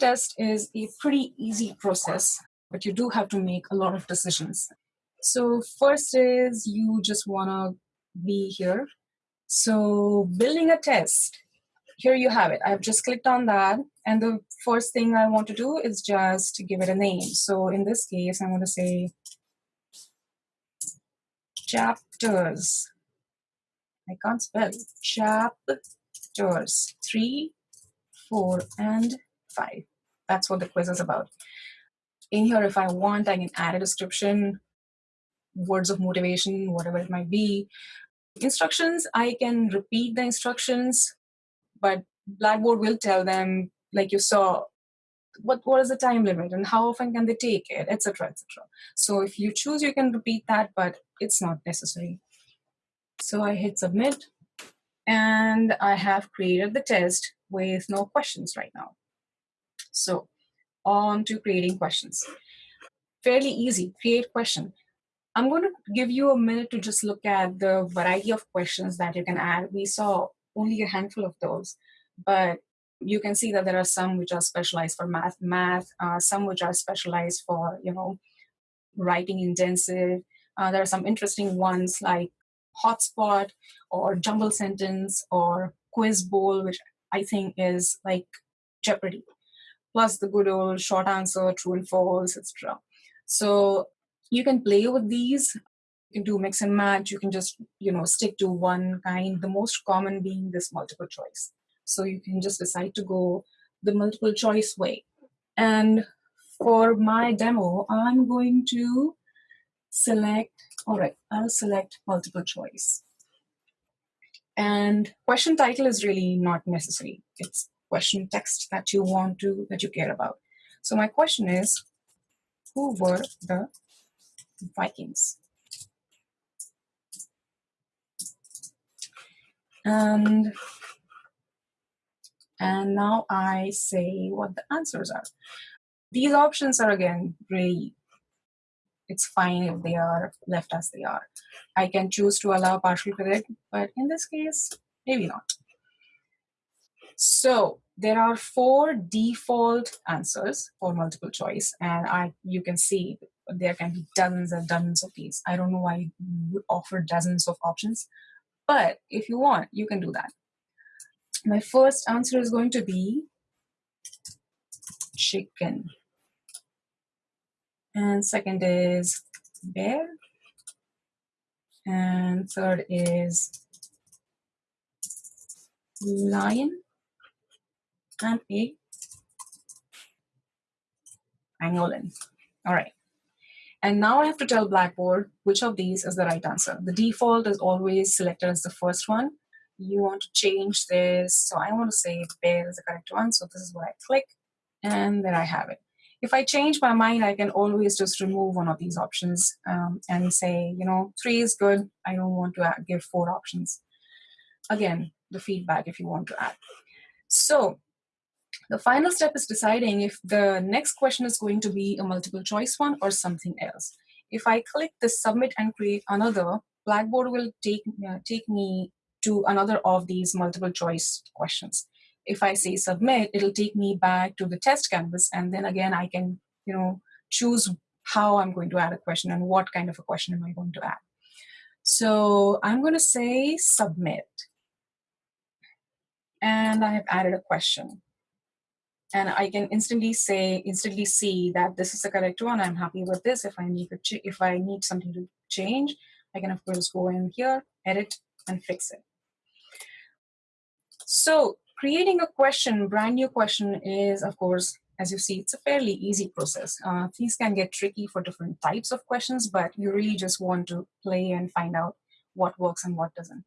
test is a pretty easy process, but you do have to make a lot of decisions. So first is you just want to be here. So building a test, here you have it. I've just clicked on that. And the first thing I want to do is just give it a name. So in this case, I'm going to say chapters. I can't spell chapters three, four, and five. That's what the quiz is about. In here, if I want, I can add a description, words of motivation, whatever it might be. Instructions, I can repeat the instructions, but Blackboard will tell them, like you saw, what, what is the time limit and how often can they take it, etc., etc. So if you choose, you can repeat that, but it's not necessary. So I hit submit, and I have created the test with no questions right now. So on to creating questions. Fairly easy, create question. I'm going to give you a minute to just look at the variety of questions that you can add. We saw only a handful of those, but you can see that there are some which are specialized for math, math, uh, some which are specialized for, you know, writing intensive. Uh, there are some interesting ones like hotspot or jumble sentence or quiz bowl, which I think is like Jeopardy plus the good old short answer, true and false, etc. So you can play with these. You can do mix and match. You can just you know stick to one kind. The most common being this multiple choice. So you can just decide to go the multiple choice way. And for my demo, I'm going to select, all right, I'll select multiple choice. And question title is really not necessary. It's question text that you want to, that you care about. So my question is, who were the Vikings? And, and now I say what the answers are. These options are again really, it's fine if they are left as they are. I can choose to allow partial correct, but in this case, maybe not. So there are four default answers for multiple choice, and I you can see there can be dozens and dozens of these. I don't know why you would offer dozens of options, but if you want, you can do that. My first answer is going to be chicken. And second is bear. And third is lion and a pangolin. All right. And now I have to tell Blackboard which of these is the right answer. The default is always selected as the first one. You want to change this. So I want to say bear is the correct one. So this is what I click and there I have it. If I change my mind, I can always just remove one of these options um, and say, you know, three is good. I don't want to give four options. Again, the feedback if you want to add. So the final step is deciding if the next question is going to be a multiple choice one or something else. If I click the submit and create another, Blackboard will take, uh, take me to another of these multiple choice questions. If I say submit, it'll take me back to the test canvas and then again I can you know choose how I'm going to add a question and what kind of a question am I going to add. So I'm going to say submit and I have added a question and I can instantly say, instantly see that this is the correct one. I'm happy with this. If I need to, if I need something to change, I can of course go in here, edit, and fix it. So creating a question, brand new question is of course, as you see, it's a fairly easy process. Uh, things can get tricky for different types of questions, but you really just want to play and find out what works and what doesn't.